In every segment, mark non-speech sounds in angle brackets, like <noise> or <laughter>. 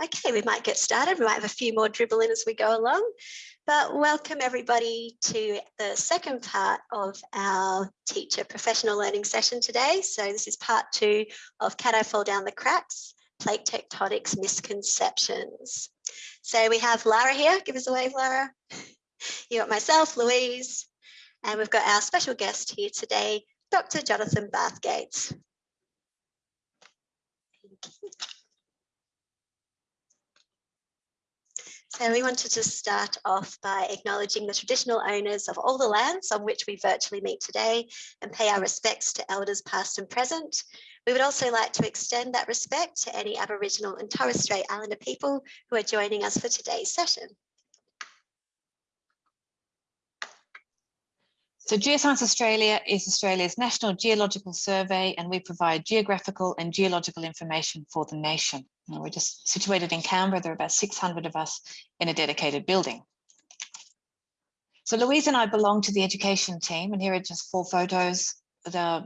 Okay, we might get started. We might have a few more dribble in as we go along. But welcome everybody to the second part of our teacher professional learning session today. So this is part two of Can I Fall Down the Cracks? Plate Tectonics Misconceptions. So we have Lara here. Give us a wave, Lara. <laughs> You got myself, Louise, and we've got our special guest here today, Dr. Jonathan Bathgates. So we wanted to start off by acknowledging the traditional owners of all the lands on which we virtually meet today and pay our respects to elders past and present. We would also like to extend that respect to any Aboriginal and Torres Strait Islander people who are joining us for today's session. So Geoscience Australia is Australia's national geological survey and we provide geographical and geological information for the nation. we're just situated in Canberra, there are about 600 of us in a dedicated building. So Louise and I belong to the education team and here are just four photos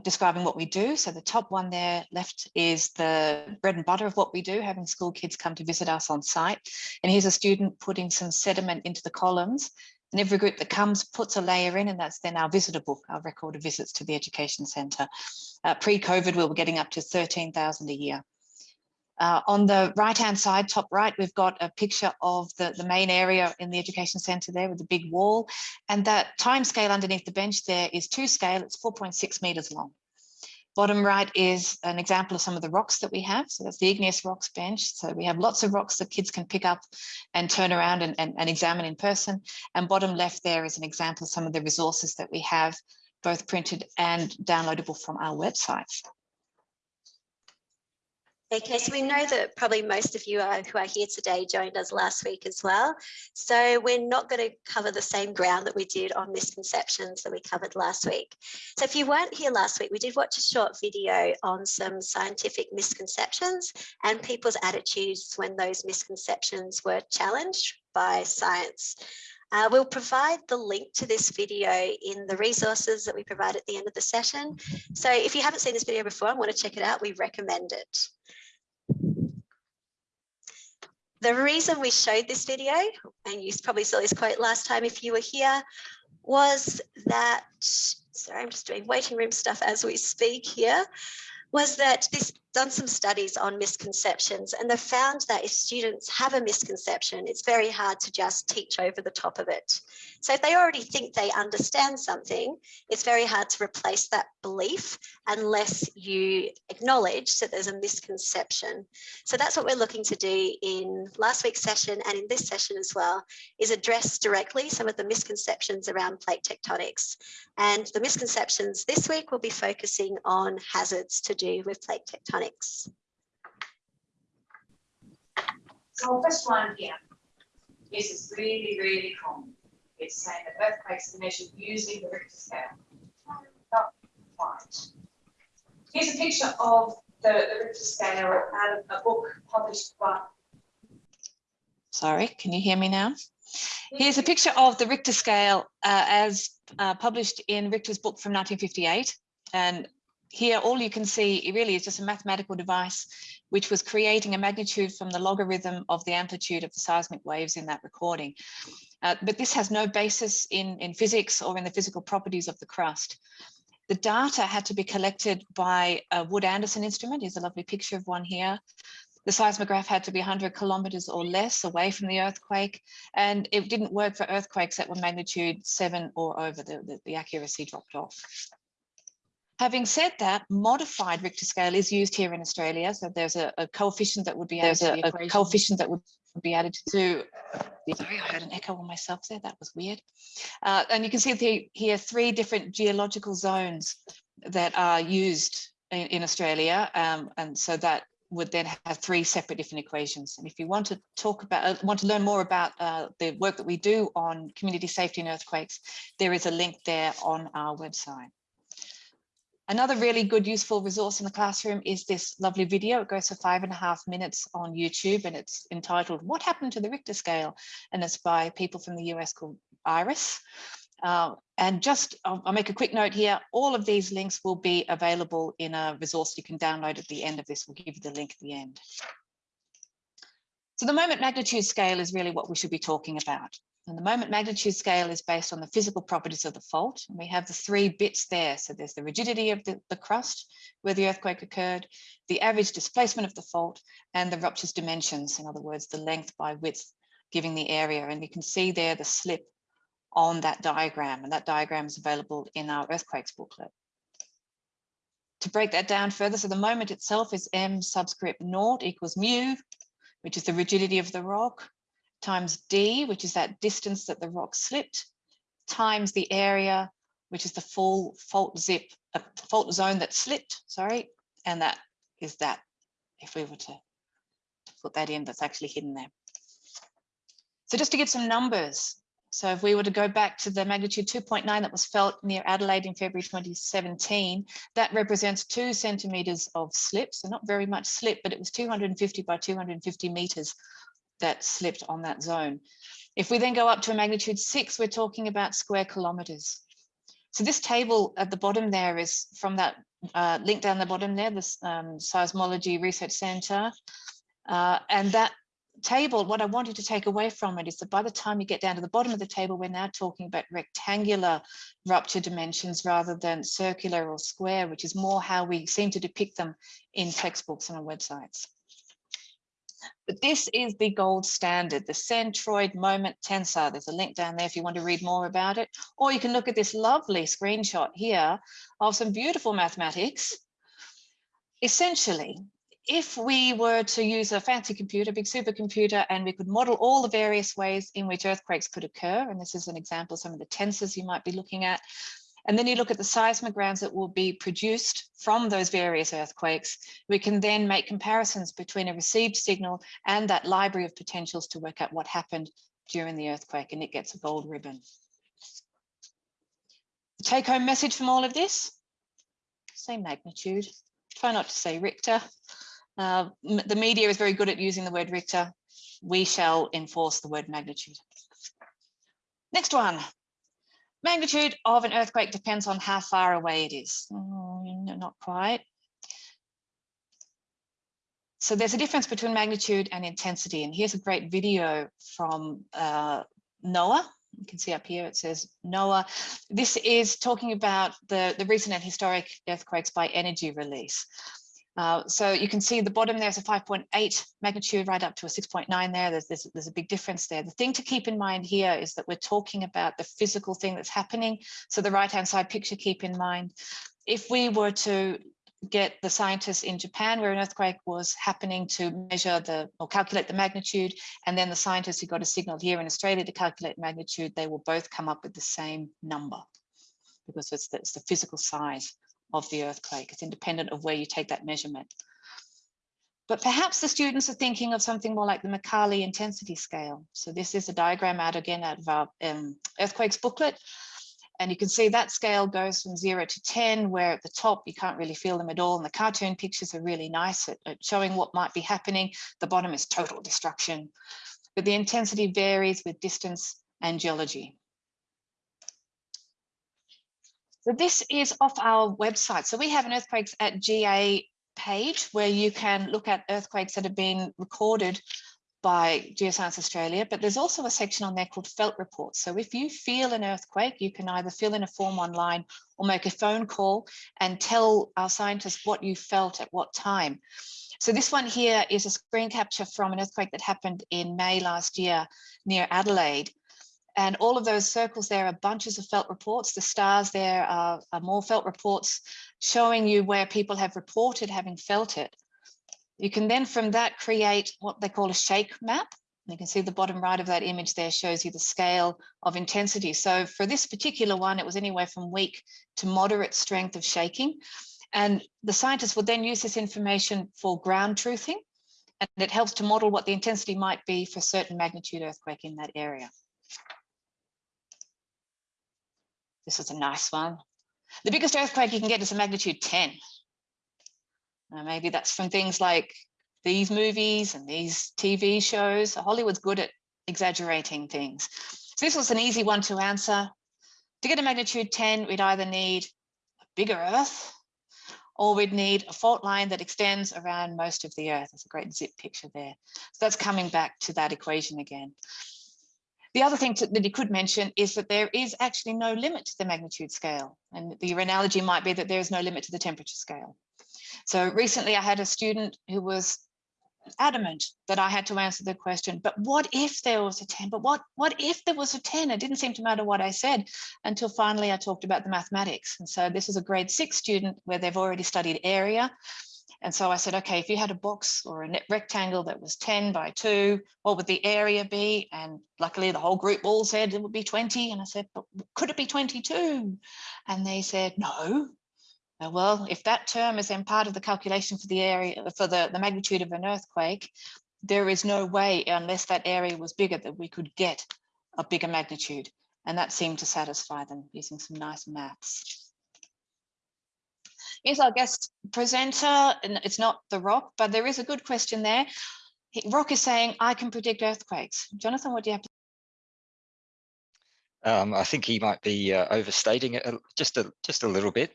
describing what we do. So the top one there left is the bread and butter of what we do, having school kids come to visit us on site. And here's a student putting some sediment into the columns and every group that comes puts a layer in and that's then our visitor book, our record of visits to the education centre. Uh, Pre-COVID, we were getting up to 13,000 a year. Uh, on the right hand side, top right, we've got a picture of the, the main area in the education centre there with the big wall. And that time scale underneath the bench there is two scale, it's 4.6 metres long. Bottom right is an example of some of the rocks that we have. So that's the igneous rocks bench. So we have lots of rocks that kids can pick up and turn around and, and, and examine in person. And bottom left there is an example of some of the resources that we have, both printed and downloadable from our website. Okay, so we know that probably most of you are, who are here today joined us last week as well. So we're not going to cover the same ground that we did on misconceptions that we covered last week. So if you weren't here last week, we did watch a short video on some scientific misconceptions and people's attitudes when those misconceptions were challenged by science. Uh, we'll provide the link to this video in the resources that we provide at the end of the session. So if you haven't seen this video before and want to check it out, we recommend it. The reason we showed this video, and you probably saw this quote last time if you were here, was that, sorry, I'm just doing waiting room stuff as we speak here, was that this done some studies on misconceptions and they found that if students have a misconception, it's very hard to just teach over the top of it. So if they already think they understand something, it's very hard to replace that belief unless you acknowledge that there's a misconception. So that's what we're looking to do in last week's session and in this session as well, is address directly some of the misconceptions around plate tectonics. And the misconceptions this week will be focusing on hazards to do with plate tectonics So first one here, this is really, really common. It's saying that earthquakes are measured using the Richter scale. Not quite. Here's a picture of the, the Richter scale out of a book published by Sorry, can you hear me now? Here's a picture of the Richter scale uh, as uh, published in Richter's book from 1958. And here all you can see really is just a mathematical device which was creating a magnitude from the logarithm of the amplitude of the seismic waves in that recording. Uh, but this has no basis in, in physics or in the physical properties of the crust. The data had to be collected by a Wood-Anderson instrument. Here's a lovely picture of one here. The seismograph had to be 100 kilometers or less away from the earthquake, and it didn't work for earthquakes that were magnitude seven or over, the, the, the accuracy dropped off. Having said that, modified Richter scale is used here in Australia. So there's a, a coefficient that would be added there's a, a coefficient that would be added to. Sorry, I heard an echo on myself there. That was weird. Uh, and you can see the, here three different geological zones that are used in, in Australia. Um, and so that would then have three separate different equations. And if you want to talk about, uh, want to learn more about uh, the work that we do on community safety and earthquakes, there is a link there on our website. Another really good useful resource in the classroom is this lovely video. It goes for five and a half minutes on YouTube and it's entitled What Happened to the Richter Scale? And it's by people from the US called IRIS. Uh, and just, I'll, I'll, make a quick note here. All of these links will be available in a resource you can download at the end of this. We'll give you the link at the end. So the moment magnitude scale is really what we should be talking about. And the moment magnitude scale is based on the physical properties of the fault. And we have the three bits there. So there's the rigidity of the, the crust where the earthquake occurred, the average displacement of the fault, and the rupture's dimensions. In other words, the length by width giving the area. And you can see there the slip on that diagram. And that diagram is available in our earthquakes booklet. To break that down further, so the moment itself is m subscript naught equals mu, which is the rigidity of the rock, times d, which is that distance that the rock slipped, times the area, which is the full fault zip, uh, fault zone that slipped, sorry, and that is that, if we were to, put that in, that's actually hidden there. So just to give some numbers, so if we were to go back to the magnitude 2.9 that was felt near Adelaide in February 2017, that represents two centimeters of slip. So not very much slip, but it was 250 by 250 meters that slipped on that zone. If we then go up to a magnitude six, we're talking about square kilometers. So this table at the bottom there is from that uh, link down the bottom there, this um, Seismology Research Center. Uh, and that table, what I wanted to take away from it is that by the time you get down to the bottom of the table, we're now talking about rectangular rupture dimensions rather than circular or square, which is more how we seem to depict them in textbooks and on websites. But this is the gold standard, the centroid moment tensor. There's a link down there if you want to read more about it. Or you can look at this lovely screenshot here of some beautiful mathematics. Essentially, if we were to use a fancy computer, a big supercomputer, and we could model all the various ways in which earthquakes could occur, and this is an example of some of the tensors you might be looking at, and then you look at the seismograms that will be produced from those various earthquakes, we can then make comparisons between a received signal and that library of potentials to work out what happened during the earthquake, and it gets a gold ribbon. The take home message from all of this, same magnitude. Try not to say Richter. Uh, the media is very good at using the word Richter. We shall enforce the word magnitude. Next one. Magnitude of an earthquake depends on how far away it is. Oh, not quite. So there's a difference between magnitude and intensity. And here's a great video from uh, NOAA. You can see up here, it says NOAA. This is talking about the, the recent and historic earthquakes by energy release. Uh, so you can see the bottom there's a 5.8 magnitude right up to a 6.9 there. There's, there's, there's, a big difference there. The thing to keep in mind here is that we're talking about the physical thing that's happening. So the right hand side picture, keep in mind, if we were to get the scientists in Japan where an earthquake was happening to measure the or calculate the magnitude and then the scientists who got a signal here in Australia to calculate magnitude, they will both come up with the same number because it's the, it's the physical size of the earthquake. It's independent of where you take that measurement. But perhaps the students are thinking of something more like the Mercalli intensity scale. So this is a diagram out again out of our um, earthquakes booklet. And you can see that scale goes from zero to 10, where at the top you can't really feel them at all. And the cartoon pictures are really nice at, at showing what might be happening. The bottom is total destruction. But the intensity varies with distance and geology. So this is off our website. So we have an earthquakes at GA page where you can look at earthquakes that have been recorded by Geoscience Australia, but there's also a section on there called felt reports. So if you feel an earthquake, you can either fill in a form online or make a phone call and tell our scientists what you felt at what time. So this one here is a screen capture from an earthquake that happened in May last year near Adelaide. And all of those circles there are bunches of felt reports. The stars there are, are more felt reports showing you where people have reported having felt it. You can then from that create what they call a shake map. You can see the bottom right of that image there shows you the scale of intensity. So for this particular one, it was anywhere from weak to moderate strength of shaking. And the scientists would then use this information for ground truthing. And it helps to model what the intensity might be for certain magnitude earthquake in that area. This is a nice one. The biggest earthquake you can get is a magnitude 10. Uh, maybe that's from things like these movies and these TV shows. Hollywood's good at exaggerating things. So this was an easy one to answer. To get a magnitude 10, we'd either need a bigger Earth or we'd need a fault line that extends around most of the Earth. There's a great zip picture there. So that's coming back to that equation again. The other thing to, that you could mention is that there is actually no limit to the magnitude scale. And the analogy might be that there is no limit to the temperature scale. So recently I had a student who was adamant that I had to answer the question, but what if there was a 10? But what, what if there was a 10? It didn't seem to matter what I said until finally I talked about the mathematics. And so this is a grade six student where they've already studied area. And so I said, okay, if you had a box or a rectangle that was 10 by 2, what would the area be? And luckily the whole group all said it would be 20. And I said, but could it be 22? And they said, no. Uh, Well, if that term is then part of the calculation for the area, for the, the magnitude of an earthquake, there is no way unless that area was bigger that we could get a bigger magnitude. And that seemed to satisfy them using some nice maths. Here's our guest presenter, and it's not The Rock, but there is a good question there. Rock is saying, I can predict earthquakes. Jonathan, what do you have to Um, I think he might be uh, overstating it just a just a little bit.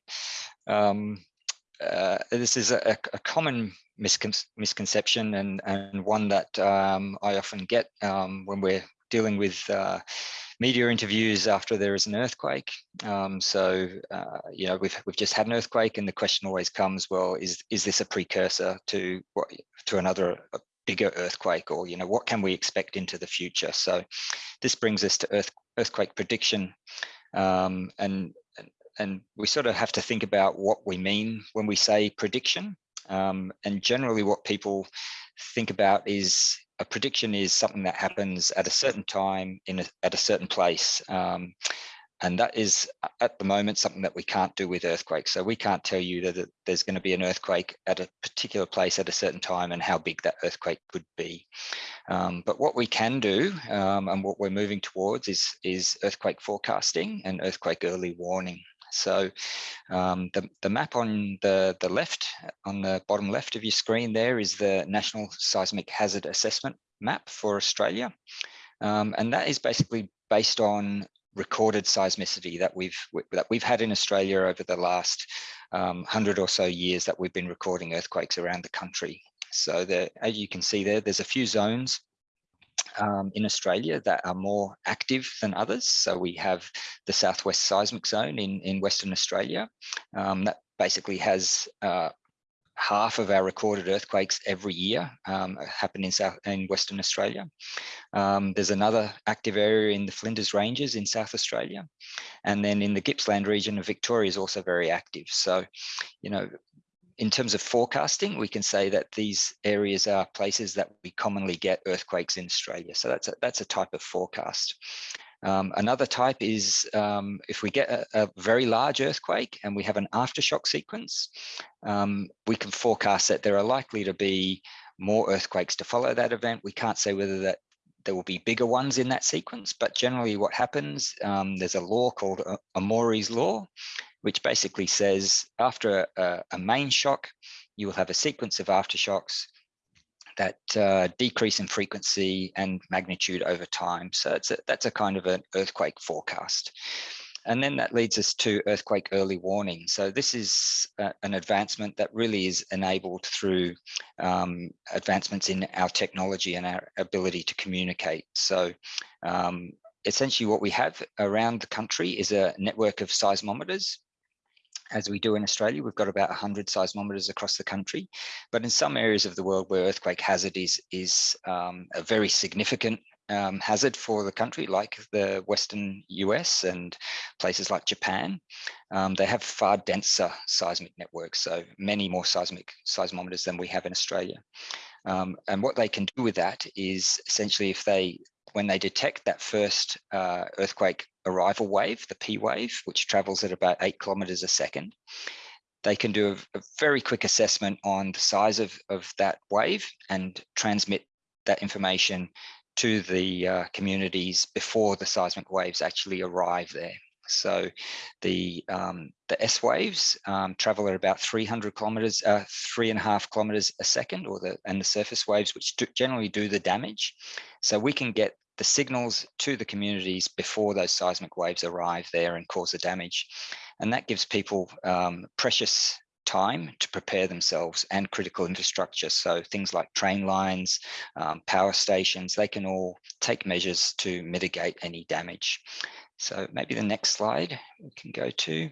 Um, uh, this is a, a common miscon misconception and and one that um, I often get um, when we're dealing with uh, media interviews after there is an earthquake. Um, so uh, you know we've we've just had an earthquake, and the question always comes, well, is is this a precursor to what to another bigger earthquake, or you know what can we expect into the future? So this brings us to earth earthquake prediction, um, and and- we sort of have to think about what we mean when we say prediction. Um, and generally, what people think about is a prediction is something that happens at a certain time in a, at a certain place. Um, and that is at the moment something that we can't do with earthquakes. So we can't tell you that there's going to be an earthquake at a particular place at a certain time and how big that earthquake could be. Um, but what we can do um, and what we're moving towards is, is earthquake forecasting and earthquake early warning. So um, the, the map on the, the left, on the bottom left of your screen there is the National Seismic Hazard Assessment map for Australia. Um, and that is basically based on recorded seismicity that we've that we've had in Australia over the last um, hundred or so years that we've been recording earthquakes around the country. So there, as you can see there, there's a few zones um, in Australia that are more active than others. So we have the Southwest Seismic Zone in, in Western Australia um, that basically has uh, half of our recorded earthquakes every year um, happen in South in Western Australia. Um, there's another active area in the Flinders Ranges in South Australia. And then in the Gippsland region of Victoria is also very active. So, you know, in terms of forecasting, we can say that these areas are places that we commonly get earthquakes in Australia. So that's a, that's a type of forecast. Um, another type is um, if we get a, a, very large earthquake and we have an aftershock sequence, um, we can forecast that there are likely to be more earthquakes to follow that event. We can't say whether that there will be bigger ones in that sequence, but generally what happens, um, there's a law called Omori's law, which basically says after a, a, main shock, you will have a sequence of aftershocks that uh, decrease in frequency and magnitude over time. So it's a, that's a kind of an earthquake forecast. And then that leads us to earthquake early warning. So this is an advancement that really is enabled through um, advancements in our technology and our ability to communicate. So um, essentially what we have around the country is a network of seismometers as we do in Australia, we've got about 100 seismometers across the country. But in some areas of the world where earthquake hazard is, is um, a very significant um, hazard for the country, like the Western US and places like Japan, um, they have far denser seismic networks, so many more seismic seismometers than we have in Australia. Um, and what they can do with that is essentially if they when they detect that first uh, earthquake arrival wave, the P wave, which travels at about eight kilometers a second, they can do a, a very quick assessment on the size of, of that wave and transmit that information to the uh, communities before the seismic waves actually arrive there. So the um, the S waves um, travel at about 300 kilometers, uh, three and a half kilometers a second, or the and the surface waves, which do, generally do the damage. So we can get the signals to the communities before those seismic waves arrive there and cause the damage, and that gives people um, precious time to prepare themselves and critical infrastructure. So things like train lines, um, power stations, they can all take measures to mitigate any damage. So maybe the next slide we can go to.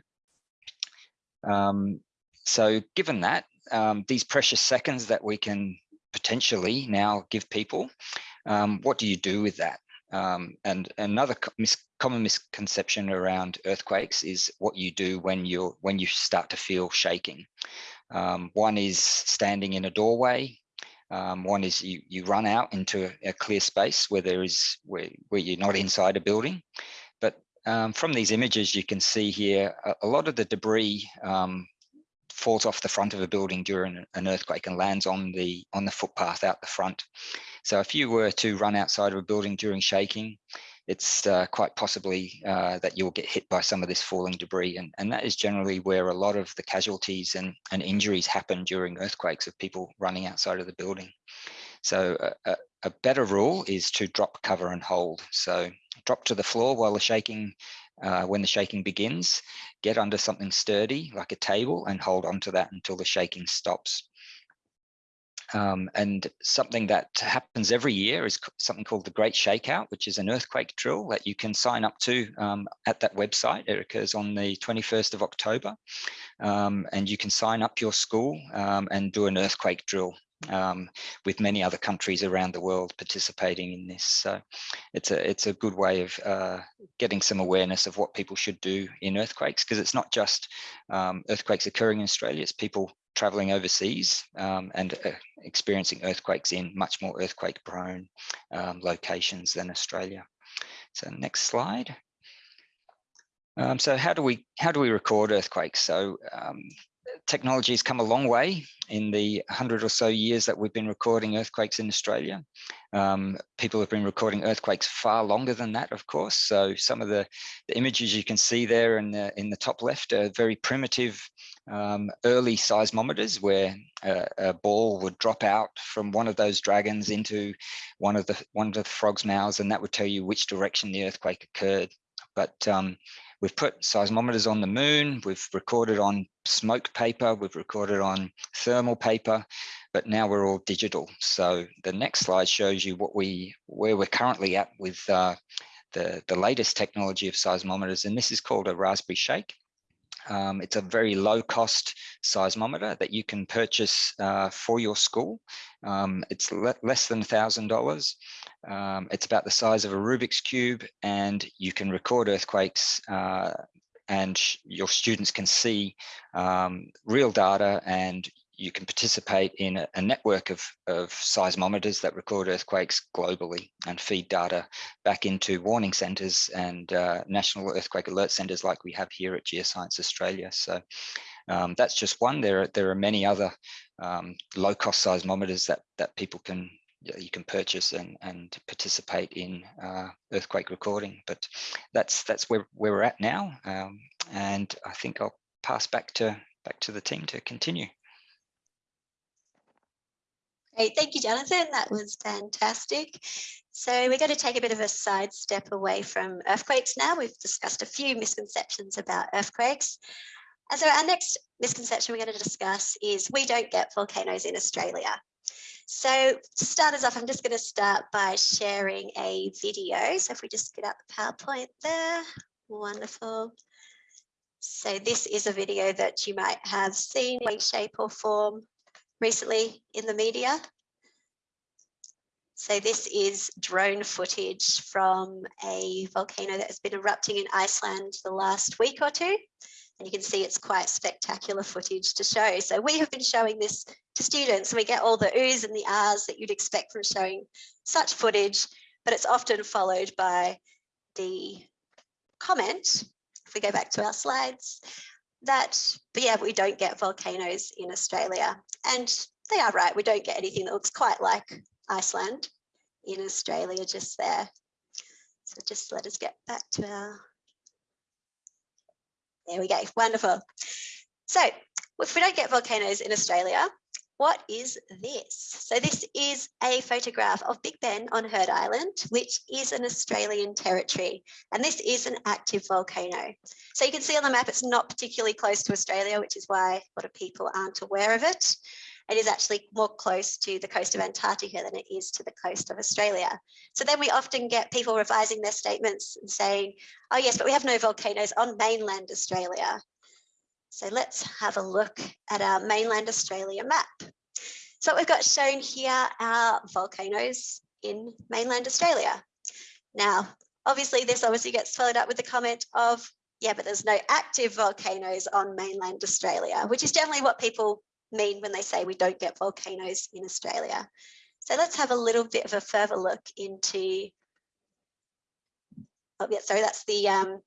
Um, so given that, um, these precious seconds that we can potentially now give people, um, what do you do with that? Um, and another mis common misconception around earthquakes is what you do when you're when you start to feel shaking. Um, one is standing in a doorway. Um, one is you you run out into a, a, clear space where there is where where you're not inside a building. But um, from these images, you can see here a, a lot of the debris um, falls off the front of a building during an earthquake and lands on the on the footpath out the front. So if you were to run outside of a building during shaking, it's uh, quite possibly uh, that you'll get hit by some of this falling debris. And, and that is generally where a lot of the casualties and, and injuries happen during earthquakes of people running outside of the building. So a, a, better rule is to drop, cover and hold. So drop to the floor while the shaking uh, when the shaking begins, get under something sturdy like a table and hold on to that until the shaking stops. Um, and something that happens every year is something called the Great Shakeout, which is an earthquake drill that you can sign up to um, at that website. It occurs on the 21st of October. Um, and you can sign up your school um, and do an earthquake drill um, with many other countries around the world participating in this. So it's a it's a good way of uh, getting some awareness of what people should do in earthquakes because it's not just um, earthquakes occurring in Australia, it's people traveling overseas um, and uh, experiencing earthquakes in much more earthquake prone um, locations than Australia. So next slide. Um, so how do we how do we record earthquakes? So technology has come a long way in the 100 or so years that we've been recording earthquakes in Australia. Um, people have been recording earthquakes far longer than that, of course. So some of the, the images you can see there in the, in the top left are very primitive um, early seismometers where a, a, ball would drop out from one of those dragons into one of the one of the frog's mouths and that would tell you which direction the earthquake occurred. But um, We've put seismometers on the moon, we've recorded on smoke paper, we've recorded on thermal paper, but now we're all digital. So the next slide shows you what we where we're currently at with uh, the, the latest technology of seismometers, and this is called a Raspberry Shake. Um, it's a very low cost seismometer that you can purchase uh, for your school. Um, it's le less than $1,000. Um, it's about the size of a Rubik's Cube and you can record earthquakes uh, and your students can see um, real data and you can participate in a, a network of, of, seismometers that record earthquakes globally and feed data back into warning centres and uh, national earthquake alert centres like we have here at Geoscience Australia. So um, that's just one. There are, there are many other um, low cost seismometers that, that people can you can purchase and, and participate in uh, earthquake recording. But that's that's where, where we're at now. Um, and I think I'll pass back to back to the team to continue. Great, thank you, Jonathan. That was fantastic. So we're going to take a bit of a sidestep away from earthquakes now. We've discussed a few misconceptions about earthquakes. And so our next misconception we're going to discuss is we don't get volcanoes in Australia. So to start us off, I'm just going to start by sharing a video. So if we just get up the PowerPoint there, wonderful. So this is a video that you might have seen in shape or form recently in the media. So this is drone footage from a volcano that has been erupting in Iceland the last week or two. And you can see it's quite spectacular footage to show. So we have been showing this to students and we get all the oohs and the ahs that you'd expect from showing such footage, but it's often followed by the comment, if we go back to our slides, that, but yeah, we don't get volcanoes in Australia. And they are right, we don't get anything that looks quite like Iceland in Australia just there. So just let us get back to our, there we go, wonderful. So if we don't get volcanoes in Australia, what is this? So this is a photograph of Big Ben on Heard Island, which is an Australian territory. And this is an active volcano. So you can see on the map, it's not particularly close to Australia, which is why a lot of people aren't aware of it. It is actually more close to the coast of Antarctica than it is to the coast of Australia. So then we often get people revising their statements and saying, oh yes, but we have no volcanoes on mainland Australia. So let's have a look at our mainland Australia map. So we've got shown here are volcanoes in mainland Australia. Now, obviously this obviously gets followed up with the comment of, yeah, but there's no active volcanoes on mainland Australia, which is generally what people mean when they say we don't get volcanoes in Australia. So let's have a little bit of a further look into, oh yeah, sorry, that's the um,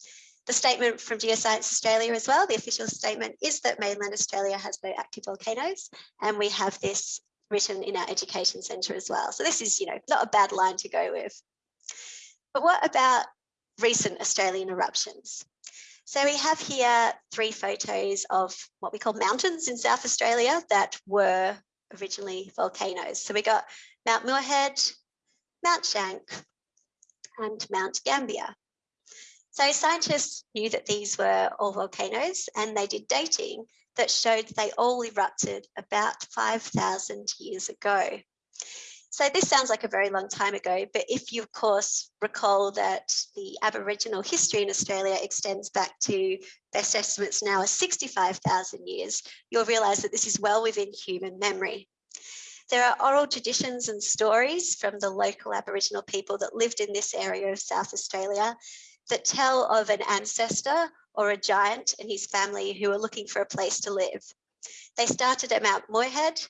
the statement from Geoscience Australia as well, the official statement is that mainland Australia has no active volcanoes and we have this written in our education centre as well. So this is, you know, not a bad line to go with. But what about recent Australian eruptions? So we have here three photos of what we call mountains in South Australia that were originally volcanoes. So we got Mount Muirhead, Mount Schank and Mount Gambier. So scientists knew that these were all volcanoes and they did dating that showed they all erupted about 5,000 years ago. So this sounds like a very long time ago, but if you of course recall that the Aboriginal history in Australia extends back to best estimates now are 65,000 years, you'll realise that this is well within human memory. There are oral traditions and stories from the local Aboriginal people that lived in this area of South Australia that tell of an ancestor or a giant and his family who were looking for a place to live. They started at Mount Muirhead.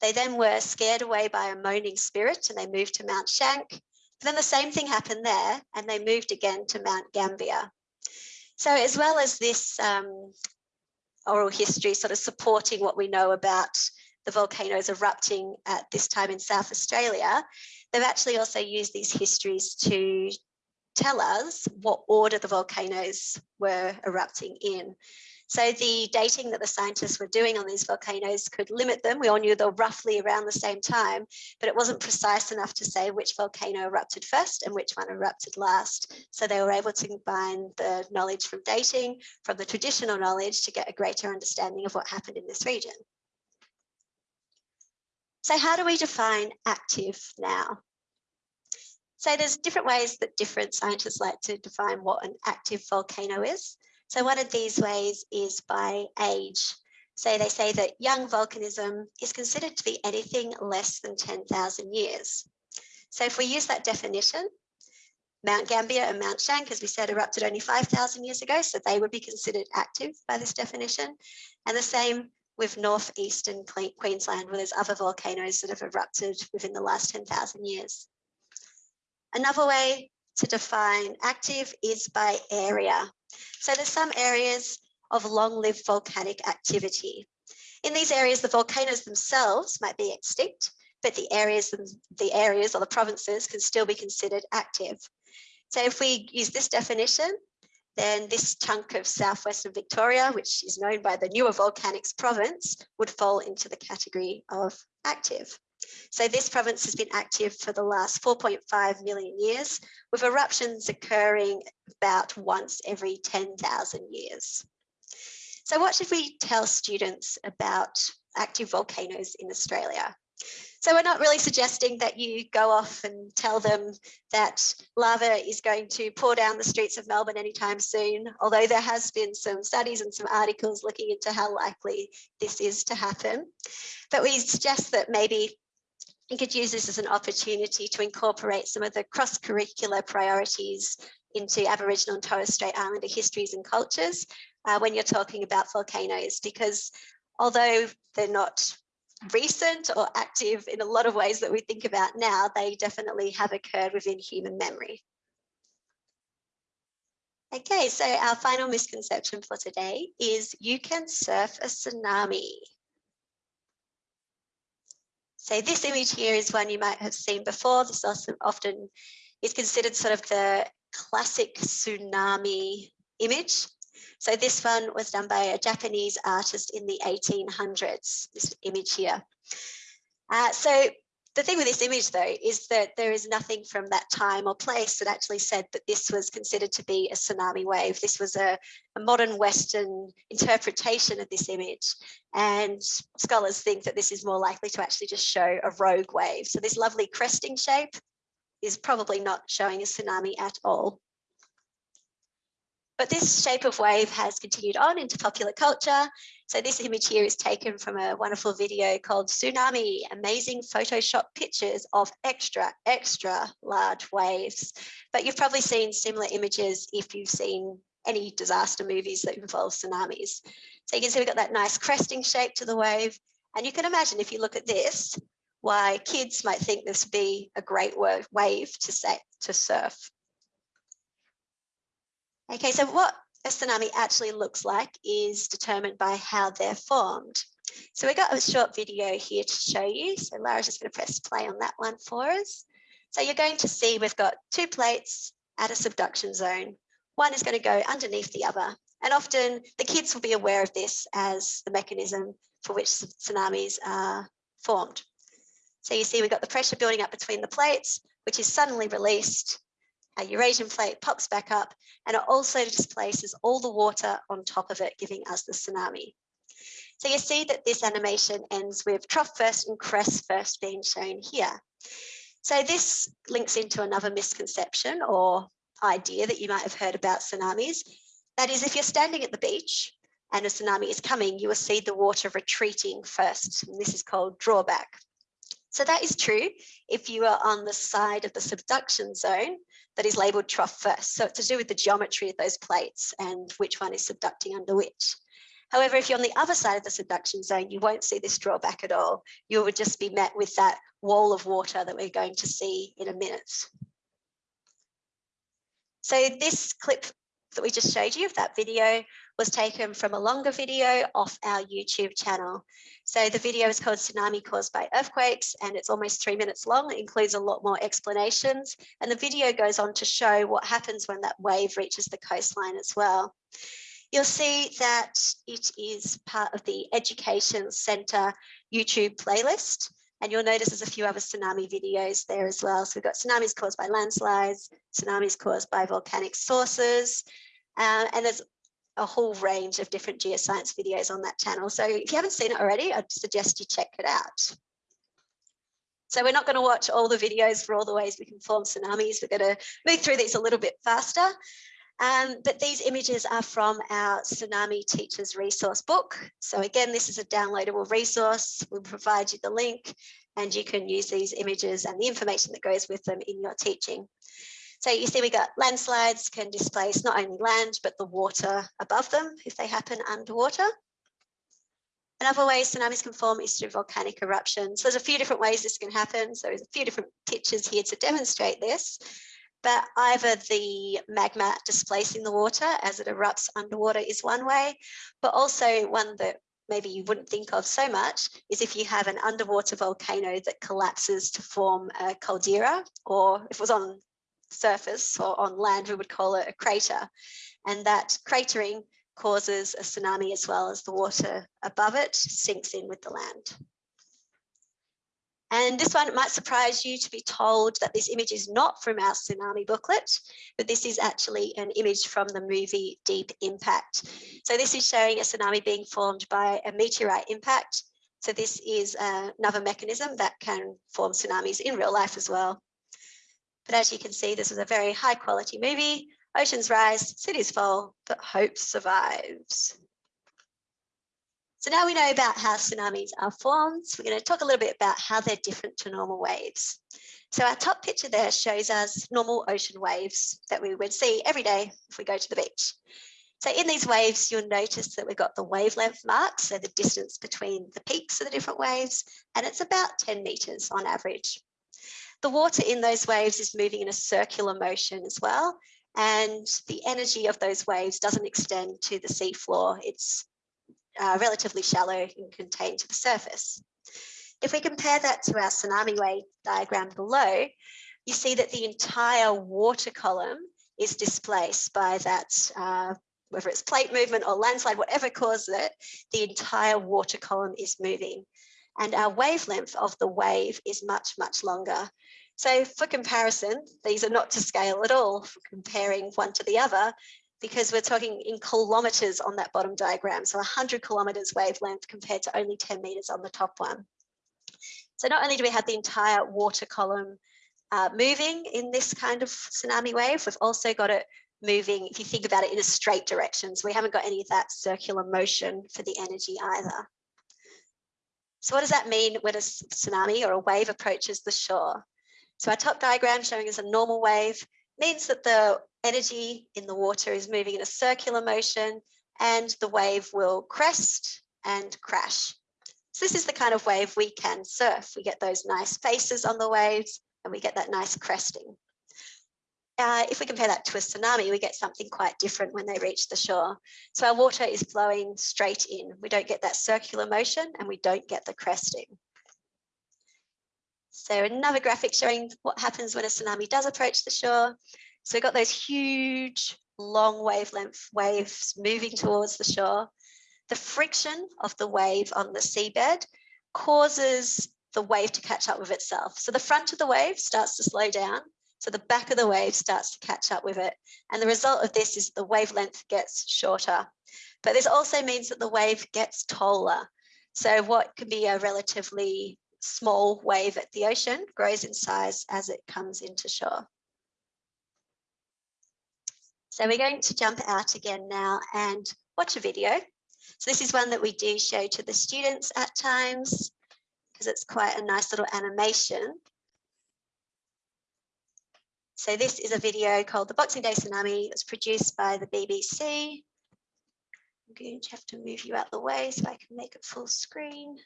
They then were scared away by a moaning spirit and they moved to Mount Schank. But then the same thing happened there and they moved again to Mount Gambier. So as well as this um, oral history sort of supporting what we know about the volcanoes erupting at this time in South Australia, they've actually also used these histories to tell us what order the volcanoes were erupting in. So the dating that the scientists were doing on these volcanoes could limit them. We all knew they were roughly around the same time, but it wasn't precise enough to say which volcano erupted first and which one erupted last. So they were able to combine the knowledge from dating from the traditional knowledge to get a greater understanding of what happened in this region. So how do we define active now? So there's different ways that different scientists like to define what an active volcano is. So one of these ways is by age. So they say that young volcanism is considered to be anything less than 10,000 years. So if we use that definition, Mount Gambier and Mount Schank, as we said, erupted only 5,000 years ago, so they would be considered active by this definition. And the same with northeastern Queensland, where there's other volcanoes that have erupted within the last 10,000 years. Another way to define active is by area. So there's some areas of long-lived volcanic activity. In these areas, the volcanoes themselves might be extinct, but the areas, the areas or the provinces can still be considered active. So if we use this definition, then this chunk of southwestern Victoria, which is known by the newer volcanics province, would fall into the category of active. So this province has been active for the last 4.5 million years, with eruptions occurring about once every 10,000 years. So what should we tell students about active volcanoes in Australia? So we're not really suggesting that you go off and tell them that lava is going to pour down the streets of Melbourne anytime soon, although there has been some studies and some articles looking into how likely this is to happen. But we suggest that maybe you could use this as an opportunity to incorporate some of the cross-curricular priorities into Aboriginal and Torres Strait Islander histories and cultures uh, when you're talking about volcanoes, because although they're not recent or active in a lot of ways that we think about now, they definitely have occurred within human memory. Okay, so our final misconception for today is you can surf a tsunami. So this image here is one you might have seen before. This often is considered sort of the classic tsunami image. So this one was done by a Japanese artist in the 1800s, this image here. Uh, so the thing with this image though is that there is nothing from that time or place that actually said that this was considered to be a tsunami wave. This was a, a modern Western interpretation of this image. And scholars think that this is more likely to actually just show a rogue wave. So this lovely cresting shape is probably not showing a tsunami at all. But this shape of wave has continued on into popular culture. So this image here is taken from a wonderful video called Tsunami, Amazing Photoshop Pictures of Extra, Extra Large Waves. But you've probably seen similar images if you've seen any disaster movies that involve tsunamis. So you can see we've got that nice cresting shape to the wave. And you can imagine if you look at this, why kids might think this would be a great wave to, say, to surf. Okay, so what a tsunami actually looks like is determined by how they're formed. So we got a short video here to show you. So Lara's just going to press play on that one for us. So you're going to see we've got two plates at a subduction zone. One is going to go underneath the other. And often the kids will be aware of this as the mechanism for which tsunamis are formed. So you see we've got the pressure building up between the plates, which is suddenly released a Eurasian plate pops back up and it also displaces all the water on top of it, giving us the tsunami. So you see that this animation ends with trough first and crest first being shown here. So this links into another misconception or idea that you might have heard about tsunamis. That is, if you're standing at the beach and a tsunami is coming, you will see the water retreating first. And this is called drawback. So that is true if you are on the side of the subduction zone that is labeled trough first. So it's to do with the geometry of those plates and which one is subducting under which. However, if you're on the other side of the subduction zone, you won't see this drawback at all. You would just be met with that wall of water that we're going to see in a minute. So this clip that we just showed you of that video was taken from a longer video off our YouTube channel. So the video is called Tsunami Caused by Earthquakes and it's almost three minutes long. It includes a lot more explanations and the video goes on to show what happens when that wave reaches the coastline as well. You'll see that it is part of the Education Centre YouTube playlist and you'll notice there's a few other tsunami videos there as well. So we've got tsunamis caused by landslides, tsunamis caused by volcanic sources, uh, and there's a whole range of different geoscience videos on that channel. So if you haven't seen it already, I'd suggest you check it out. So we're not going to watch all the videos for all the ways we can form tsunamis. We're going to move through these a little bit faster. Um, but these images are from our Tsunami Teachers Resource book. So again, this is a downloadable resource. We'll provide you the link and you can use these images and the information that goes with them in your teaching. So you see we got landslides can displace not only land, but the water above them if they happen underwater. Another way tsunamis can form is through volcanic eruptions. So there's a few different ways this can happen. So there's a few different pictures here to demonstrate this. But either the magma displacing the water as it erupts underwater is one way, but also one that maybe you wouldn't think of so much is if you have an underwater volcano that collapses to form a caldera, or if it was on surface or on land, we would call it a crater. And that cratering causes a tsunami as well as the water above it sinks in with the land. And this one might surprise you to be told that this image is not from our tsunami booklet, but this is actually an image from the movie Deep Impact. So this is showing a tsunami being formed by a meteorite impact. So this is uh, another mechanism that can form tsunamis in real life as well. But as you can see, this is a very high quality movie. Oceans rise, cities fall, but hope survives. So now we know about how tsunamis are formed. We're going to talk a little bit about how they're different to normal waves. So our top picture there shows us normal ocean waves that we would see every day if we go to the beach. So in these waves, you'll notice that we've got the wavelength marks, so the distance between the peaks of the different waves, and it's about 10 meters on average. The water in those waves is moving in a circular motion as well. And the energy of those waves doesn't extend to the seafloor. It's uh, relatively shallow and contained to the surface. If we compare that to our tsunami wave diagram below, you see that the entire water column is displaced by that, uh, whether it's plate movement or landslide, whatever causes it, the entire water column is moving. and our wavelength of the wave is much, much longer. So for comparison, these are not to scale at all for comparing one to the other, because we're talking in kilometers on that bottom diagram. So 100 kilometers wavelength compared to only 10 meters on the top one. So not only do we have the entire water column uh, moving in this kind of tsunami wave, we've also got it moving, if you think about it in a straight direction. So we haven't got any of that circular motion for the energy either. So what does that mean when a tsunami or a wave approaches the shore? So our top diagram showing us a normal wave means that the energy in the water is moving in a circular motion and the wave will crest and crash. So this is the kind of wave we can surf. We get those nice faces on the waves and we get that nice cresting. Uh, if we compare that to a tsunami, we get something quite different when they reach the shore. So our water is flowing straight in. We don't get that circular motion and we don't get the cresting. So another graphic showing what happens when a tsunami does approach the shore. So we've got those huge long wavelength waves moving towards the shore. The friction of the wave on the seabed causes the wave to catch up with itself. So the front of the wave starts to slow down. So the back of the wave starts to catch up with it. And the result of this is the wavelength gets shorter. But this also means that the wave gets taller. So what can be a relatively small wave at the ocean grows in size as it comes into shore. So we're going to jump out again now and watch a video. So this is one that we do show to the students at times because it's quite a nice little animation. So this is a video called The Boxing Day Tsunami. It was produced by the BBC. I'm going to have to move you out the way so I can make it full screen.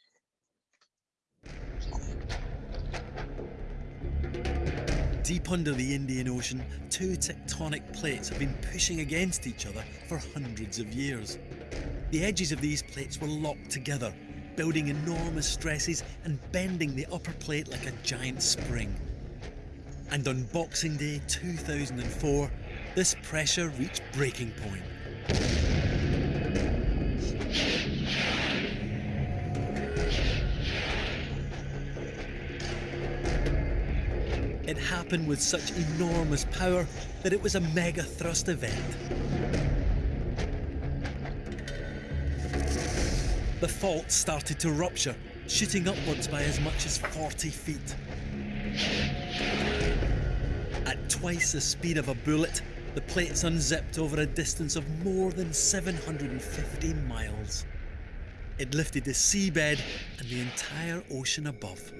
Deep under the Indian Ocean, two tectonic plates have been pushing against each other for hundreds of years. The edges of these plates were locked together, building enormous stresses and bending the upper plate like a giant spring. And on Boxing Day 2004, this pressure reached breaking point. It with such enormous power that it was a mega thrust event. The fault started to rupture, shooting upwards by as much as 40 feet. At twice the speed of a bullet, the plates unzipped over a distance of more than 750 miles. It lifted the seabed and the entire ocean above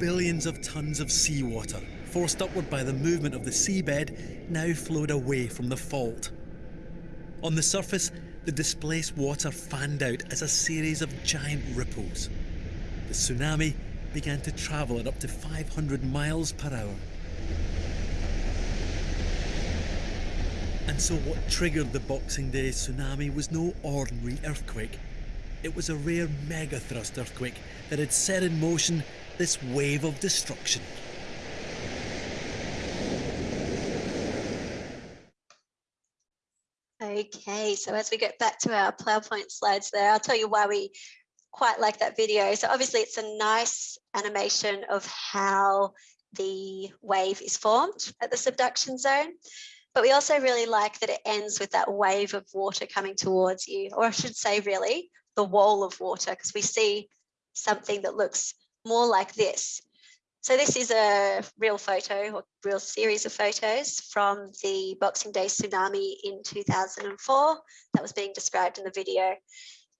billions of tons of seawater, forced upward by the movement of the seabed, now flowed away from the fault. On the surface, the displaced water fanned out as a series of giant ripples. The tsunami began to travel at up to 500 miles per hour. And so what triggered the Boxing Day tsunami was no ordinary earthquake. It was a rare megathrust earthquake that had set in motion this wave of destruction. Okay, so as we get back to our PowerPoint slides there, I'll tell you why we quite like that video. So obviously it's a nice animation of how the wave is formed at the subduction zone. But we also really like that it ends with that wave of water coming towards you, or I should say really the wall of water, because we see something that looks more like this. So this is a real photo or real series of photos from the Boxing Day tsunami in 2004 that was being described in the video.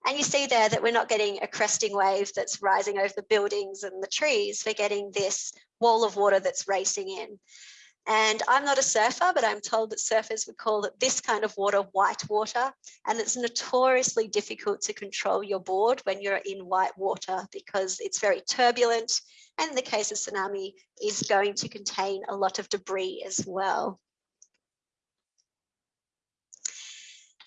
And you see there that we're not getting a cresting wave that's rising over the buildings and the trees. We're getting this wall of water that's racing in. And I'm not a surfer, but I'm told that surfers would call it this kind of water white water. And it's notoriously difficult to control your board when you're in white water because it's very turbulent. And in the case of tsunami is going to contain a lot of debris as well.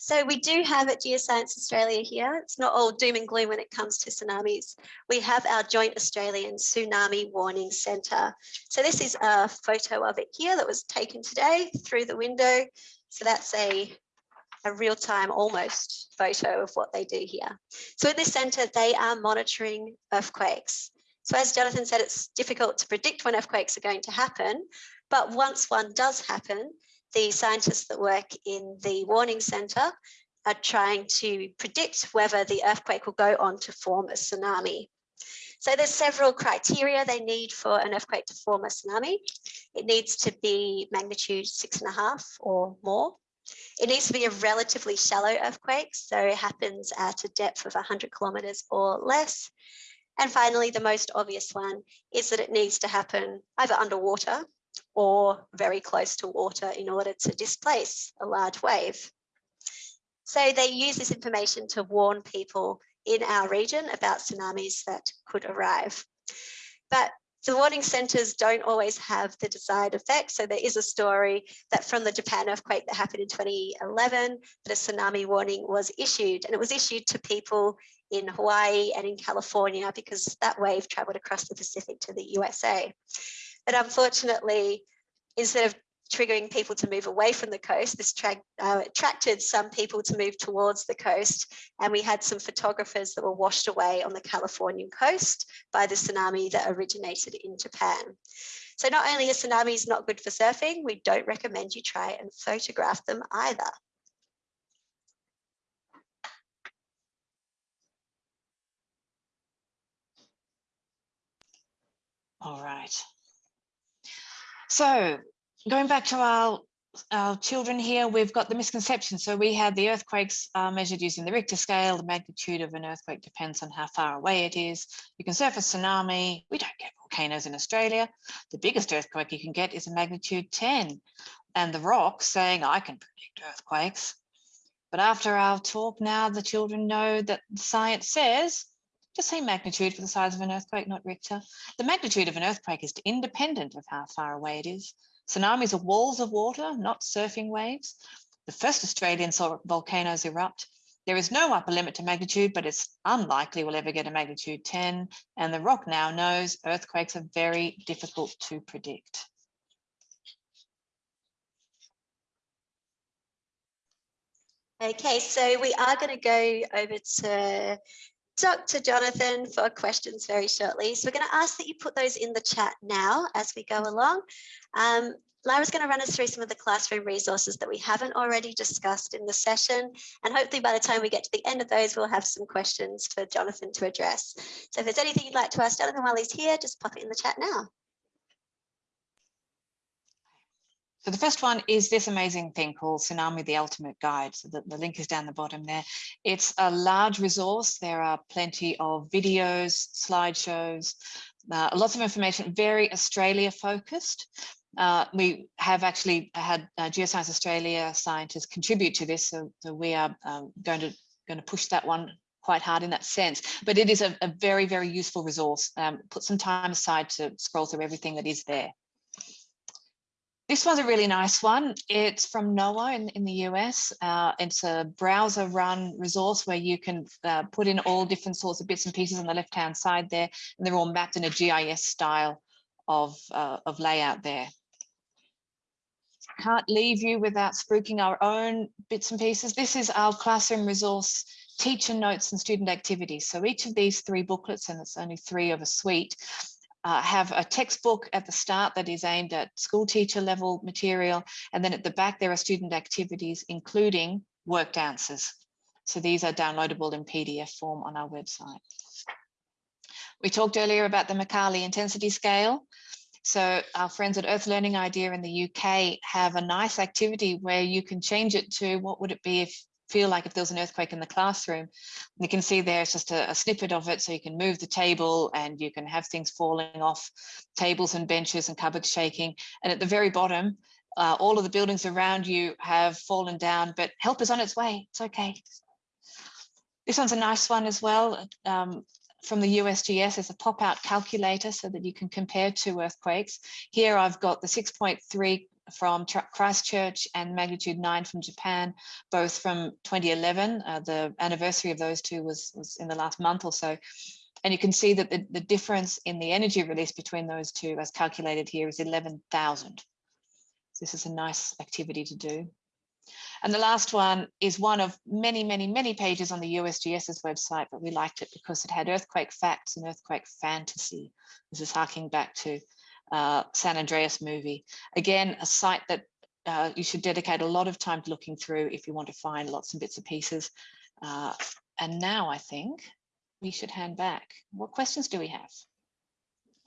So we do have at Geoscience Australia here, it's not all doom and gloom when it comes to tsunamis. We have our joint Australian Tsunami Warning Centre. So this is a photo of it here that was taken today through the window. So that's a a real-time almost photo of what they do here. So in this center, they are monitoring earthquakes. So as Jonathan said, it's difficult to predict when earthquakes are going to happen, but once one does happen, the scientists that work in the warning center are trying to predict whether the earthquake will go on to form a tsunami. So there's several criteria they need for an earthquake to form a tsunami. It needs to be magnitude six and a half or more. It needs to be a relatively shallow earthquake, so it happens at a depth of 100 kilometers or less. And finally, the most obvious one is that it needs to happen either underwater or very close to water in order to displace a large wave. So they use this information to warn people in our region about tsunamis that could arrive. But the warning centres don't always have the desired effect. So there is a story that from the Japan earthquake that happened in 2011, that a tsunami warning was issued and it was issued to people in Hawaii and in California because that wave traveled across the Pacific to the USA. But unfortunately, instead of triggering people to move away from the coast. This tra uh, attracted some people to move towards the coast. And we had some photographers that were washed away on the Californian coast by the tsunami that originated in Japan. So not only are tsunamis not good for surfing, we don't recommend you try and photograph them either. All right. So going back to our, our children here, we've got the misconception. So we had the earthquakes uh, measured using the Richter scale. The magnitude of an earthquake depends on how far away it is. You can surf a tsunami. We don't get volcanoes in Australia. The biggest earthquake you can get is a magnitude 10. And the rock saying, I can predict earthquakes. But after our talk now, the children know that science says just say magnitude for the size of an earthquake, not Richter. The magnitude of an earthquake is independent of how far away it is. Tsunamis are walls of water, not surfing waves. The first Australian saw volcanoes erupt. There is no upper limit to magnitude, but it's unlikely we'll ever get a magnitude 10. And the rock now knows earthquakes are very difficult to predict. Okay, so we are going to go over to Dr. Jonathan for questions very shortly. So we're going to ask that you put those in the chat now as we go along. Um, Lara's going to run us through some of the classroom resources that we haven't already discussed in the session. And hopefully by the time we get to the end of those, we'll have some questions for Jonathan to address. So if there's anything you'd like to ask Jonathan while he's here, just pop it in the chat now. So the first one is this amazing thing called Tsunami the Ultimate Guide. So the, the link is down the bottom there. It's a large resource. There are plenty of videos, slideshows, uh, lots of information, very Australia focused. Uh, we have actually had uh, Geoscience Australia scientists contribute to this, so, so we are um, going to going to push that one quite hard in that sense. But it is a, a very, very useful resource. Um, put some time aside to scroll through everything that is there. This one's a really nice one. It's from NOAA in, in the US. Uh, it's a browser run resource where you can uh, put in all different sorts of bits and pieces on the left hand side there, and they're all mapped in a GIS style of, uh, of layout there. Can't leave you without spruiking our own bits and pieces. This is our classroom resource teacher notes and student activities. So each of these three booklets, and it's only three of a suite, uh, have a textbook at the start that is aimed at school teacher level material. And then at the back, there are student activities, including worked answers. So these are downloadable in PDF form on our website. We talked earlier about the Mercalli intensity scale. So our friends at Earth Learning Idea in the UK have a nice activity where you can change it to what would it be if feel like if there was an earthquake in the classroom. You can see there's just a, a, snippet of it. So you can move the table and you can have things falling off tables and benches and cupboards shaking. And at the very bottom, uh, all of the buildings around you have fallen down, but help is on its way. It's okay. This one's a nice one as well. Um, from the USGS as a pop-out calculator so that you can compare two earthquakes. Here I've got the 6.3 from Christchurch and magnitude 9 from Japan, both from 2011. Uh, the anniversary of those two was, was in the last month or so. And you can see that the, the difference in the energy release between those two as calculated here is 11,000. This is a nice activity to do. And the last one is one of many, many, many pages on the USGS's website, but we liked it because it had earthquake facts and earthquake fantasy. This is harking back to uh, San Andreas movie. Again, a site that uh, you should dedicate a lot of time to looking through if you want to find lots and bits and pieces. Uh, and now I think we should hand back. What questions do we have?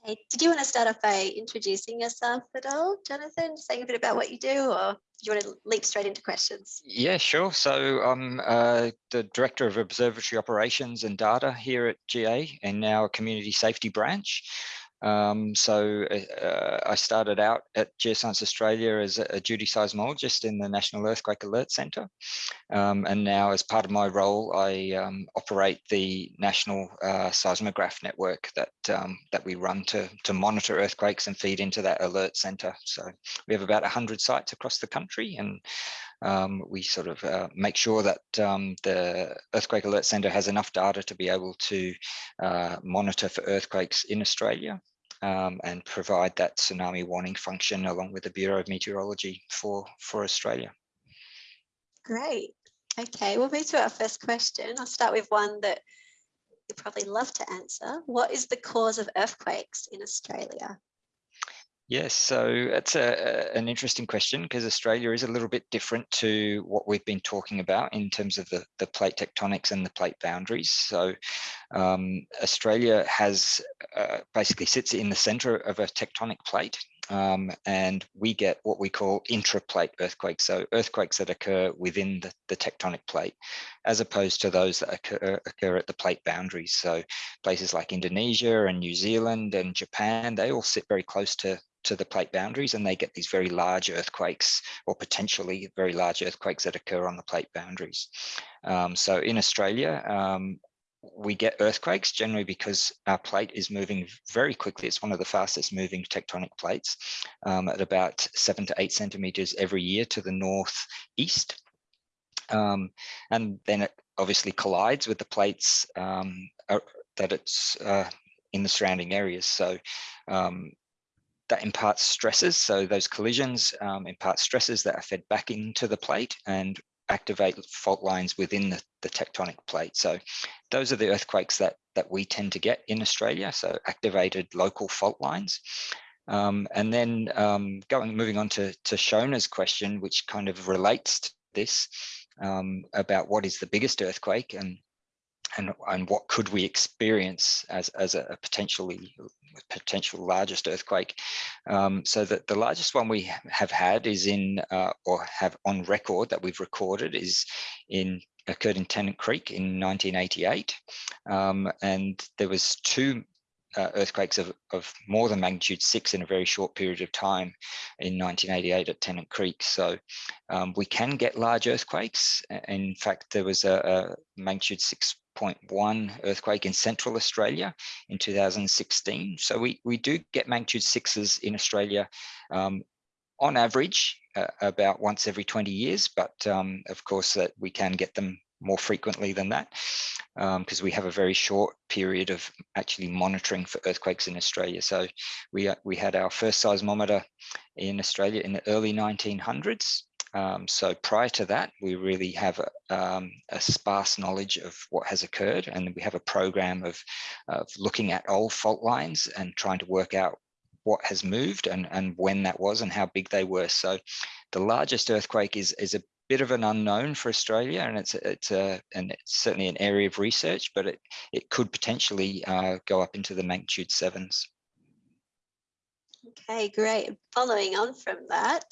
Hey, did you want to start off by introducing yourself at all, Jonathan? Saying a bit about what you do, or do you want to leap straight into questions? Yeah, sure. So I'm uh, the Director of Observatory Operations and Data here at GA and now a Community Safety Branch. Um, so uh, I started out at Geoscience Australia as a, a, duty seismologist in the National Earthquake Alert Centre. Um, and now as part of my role, I um, operate the National uh, Seismograph Network that um, that we run to, to monitor earthquakes and feed into that alert centre. So we have about 100 sites across the country and um, we sort of uh, make sure that um, the Earthquake Alert Centre has enough data to be able to uh, monitor for earthquakes in Australia um, and provide that tsunami warning function along with the Bureau of Meteorology for, for Australia. Great. Okay, we'll move to our first question. I'll start with one that you probably love to answer. What is the cause of earthquakes in Australia? Yes, so it's a, an interesting question because Australia is a little bit different to what we've been talking about in terms of the, the plate tectonics and the plate boundaries. So um, Australia has uh, basically sits in the center of a tectonic plate um, and we get what we call intraplate earthquakes, so earthquakes that occur within the, the tectonic plate, as opposed to those that occur, occur at the plate boundaries. So places like Indonesia and New Zealand and Japan, they all sit very close to to the plate boundaries and they get these very large earthquakes or potentially very large earthquakes that occur on the plate boundaries. Um, so in Australia, um, we get earthquakes generally because our plate is moving very quickly. It's one of the fastest moving tectonic plates um, at about seven to eight centimeters every year to the northeast. Um, and then it obviously collides with the plates um, that it's uh, in the surrounding areas. So um, that imparts stresses. So those collisions um, impart stresses that are fed back into the plate and activate fault lines within the, the tectonic plate. So those are the earthquakes that, that we tend to get in Australia. So activated local fault lines. Um, and then um, going, moving on to, to Shona's question, which kind of relates to this um, about what is the biggest earthquake and and, and what could we experience as, as a, potentially potential largest earthquake. Um, so that the largest one we have had is in, uh, or have on record that we've recorded is in occurred in Tennant Creek in 1988. Um, and there was two uh, earthquakes of, of more than magnitude six in a very short period of time in 1988 at Tennant Creek. So um, we can get large earthquakes. In fact, there was a, a magnitude 6.1 earthquake in central Australia in 2016. So we, we do get magnitude sixes in Australia um, on average uh, about once every 20 years, but um, of course that we can get them more frequently than that because um, we have a very short period of actually monitoring for earthquakes in Australia. So we, uh, we had our first seismometer in Australia in the early 1900s. Um, so prior to that, we really have a, um, a, sparse knowledge of what has occurred and we have a program of, of looking at old fault lines and trying to work out what has moved and, and when that was and how big they were. So the largest earthquake is, is a bit of an unknown for Australia, and it's it's a and it's certainly an area of research, but it it could potentially uh, go up into the magnitude sevens. Okay, great. Following on from that,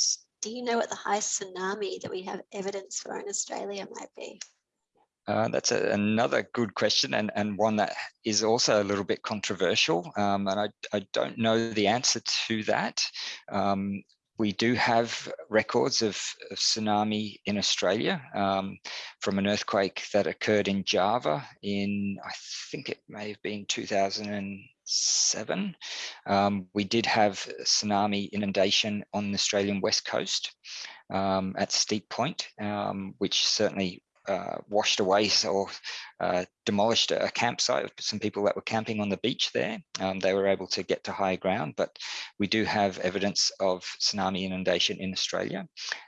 do you know what the highest tsunami that we have evidence for in Australia might be? Uh, that's a, another good question and, and one that is also a little bit controversial. Um, and I, I don't know the answer to that. Um, we do have records of, of tsunami in Australia um, from an earthquake that occurred in Java in, I think it may have been 2007. Um, we did have tsunami inundation on the Australian west coast um, at Steep Point, um, which certainly uh, washed away <laughs> or uh, demolished a campsite of some people that were camping on the beach there. Um, they were able to get to high ground, but we do have evidence of tsunami inundation in Australia.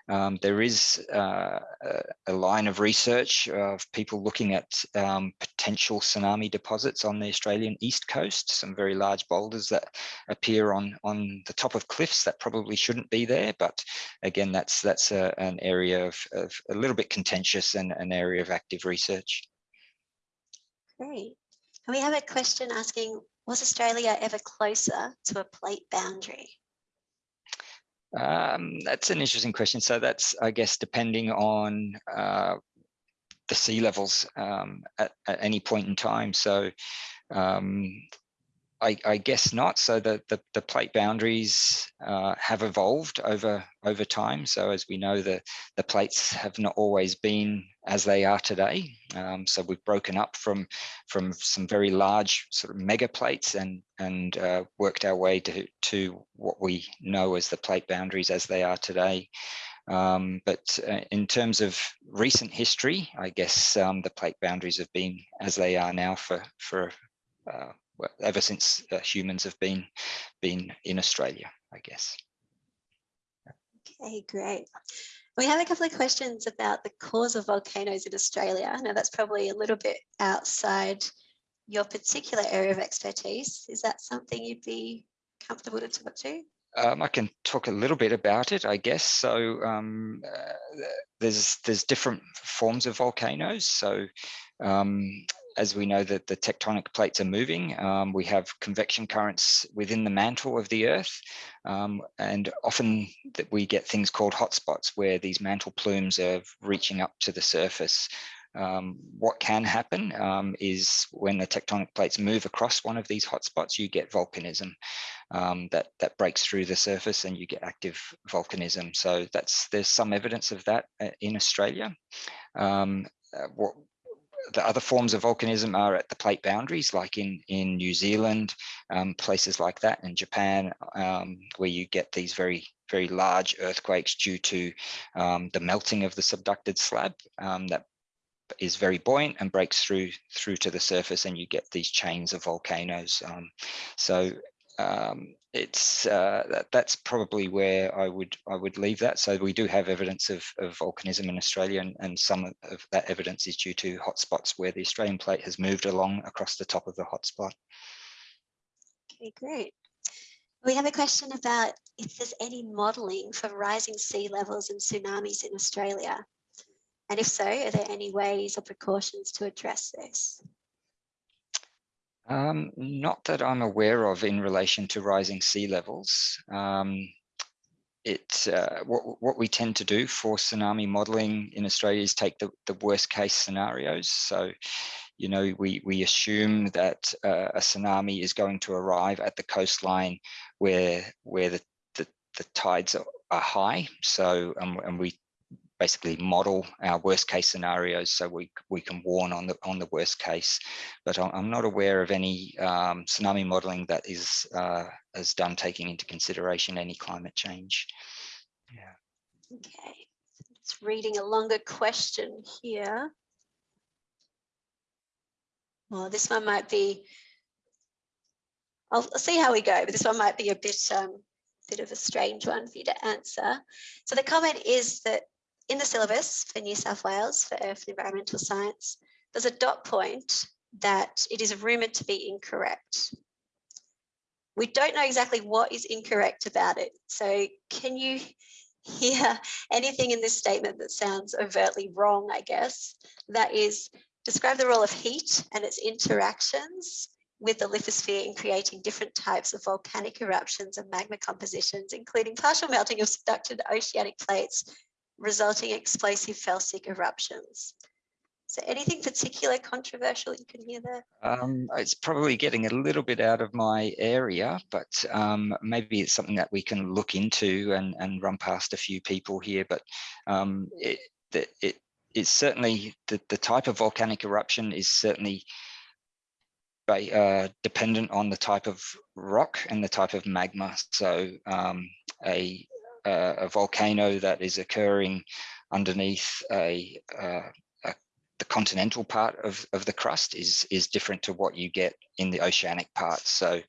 Um, there is uh, a, a, line of research of people looking at um, potential tsunami deposits on the Australian east coast, some very large boulders that appear on, on the top of cliffs that probably shouldn't be there. But again, that's, that's a, an area of, of a little bit contentious and an area of active research. Great. And we have a question asking, was Australia ever closer to a plate boundary? Um, that's an interesting question. So that's, I guess, depending on uh, the sea levels um, at, at, any point in time. So um, I, I, guess not. So the, the, the plate boundaries uh, have evolved over over time. So as we know, the, the plates have not always been as they are today. Um, so we've broken up from from some very large sort of mega plates and and uh, worked our way to to what we know as the plate boundaries as they are today. Um, but uh, in terms of recent history, I guess um, the plate boundaries have been as they are now for for uh, well, ever since uh, humans have been been in Australia, I guess. Okay, great. We have a couple of questions about the cause of volcanoes in Australia. I know that's probably a little bit outside your particular area of expertise. Is that something you'd be comfortable to talk to? Um, I can talk a little bit about it, I guess. So um, uh, there's there's different forms of volcanoes. So um, as we know that the tectonic plates are moving, um, we have convection currents within the mantle of the Earth, um, and often that we get things called hotspots where these mantle plumes are reaching up to the surface. Um, what can happen um, is when the tectonic plates move across one of these hotspots, you get volcanism um, that that breaks through the surface, and you get active volcanism. So that's there's some evidence of that uh, in Australia. Um, uh, what the other forms of volcanism are at the plate boundaries, like in, in New Zealand, um, places like that, in Japan, um, where you get these very, very large earthquakes due to um, the melting of the subducted slab um, that is very buoyant and breaks through through to the surface and you get these chains of volcanoes. Um, so um, it's uh, that, that's probably where I would I would leave that. So we do have evidence of, of volcanism in Australia, and, and some of that evidence is due to hotspots where the Australian plate has moved along across the top of the hotspot. Okay, great. We have a question about if there's any modelling for rising sea levels and tsunamis in Australia. And if so, are there any ways or precautions to address this? Um, not that I'm aware of in relation to rising sea levels. Um, it uh, what what we tend to do for tsunami modelling in Australia is take the the worst case scenarios. So, you know, we we assume that uh, a tsunami is going to arrive at the coastline where where the the, the tides are, are high. So, um, and we basically model our worst case scenarios so we we can warn on the on the worst case. But i'm not aware of any um, tsunami modeling that is uh, is done taking into consideration any climate change. Yeah. Okay. It's reading a longer question here. Well this one might be I'll, I'll see how we go but this one might be a bit um bit of a strange one for you to answer. So the comment is that in the syllabus for New South Wales for Earth and Environmental Science, there's a dot point that it is rumoured to be incorrect. We don't know exactly what is incorrect about it. So can you hear anything in this statement that sounds overtly wrong, I guess? That is, describe the role of heat and its interactions with the lithosphere in creating different types of volcanic eruptions and magma compositions, including partial melting of subducted oceanic plates resulting explosive felsic eruptions. So anything particular controversial you can hear there? Um, it's probably getting a little bit out of my area, but um, maybe it's something that we can look into and, and run past a few people here. But um, it, it, it's certainly the, the type of volcanic eruption is certainly uh, dependent on the type of rock and the type of magma. So um, a volcano that is occurring underneath a, a, the continental part of, of the crust is is different to what you get in the oceanic part. So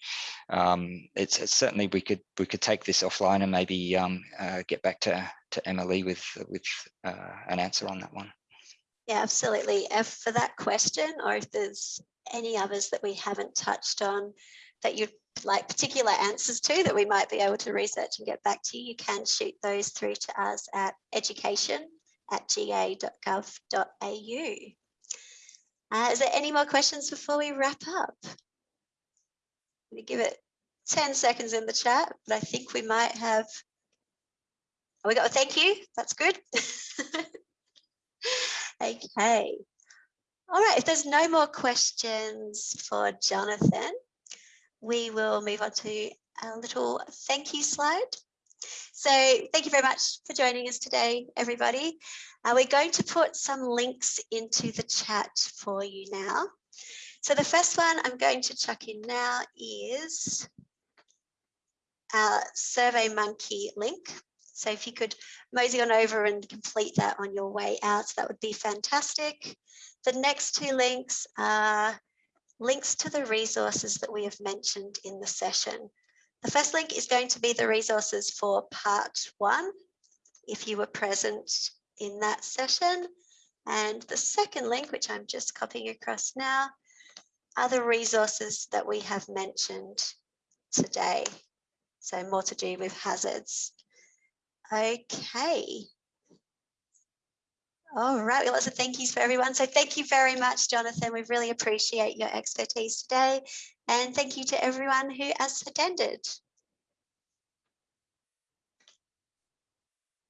um, it's, it's certainly we could we could take this offline and maybe um, uh, get back to to Emily with with uh, an answer on that one. Yeah, absolutely. If for that question, or if there's any others that we haven't touched on that you'd like particular answers to that we might be able to research and get back to you, you can shoot those through to us at education at ga.gov.au. Uh, is there any more questions before we wrap up? We give it 10 seconds in the chat, but I think we might have. Oh, we got a thank you. That's good. <laughs> okay. All right. If there's no more questions for Jonathan, we will move on to a little thank you slide. So thank you very much for joining us today, everybody. Uh, we're going to put some links into the chat for you now. So the first one I'm going to chuck in now is our Survey Monkey link. So if you could mosey on over and complete that on your way out, that would be fantastic. The next two links are links to the resources that we have mentioned in the session. The first link is going to be the resources for part one, if you were present in that session. And the second link, which I'm just copying across now, are the resources that we have mentioned today. So more to do with hazards. Okay. All right, well, lots of thank yous for everyone. So thank you very much, Jonathan. We really appreciate your expertise today. And thank you to everyone who has attended.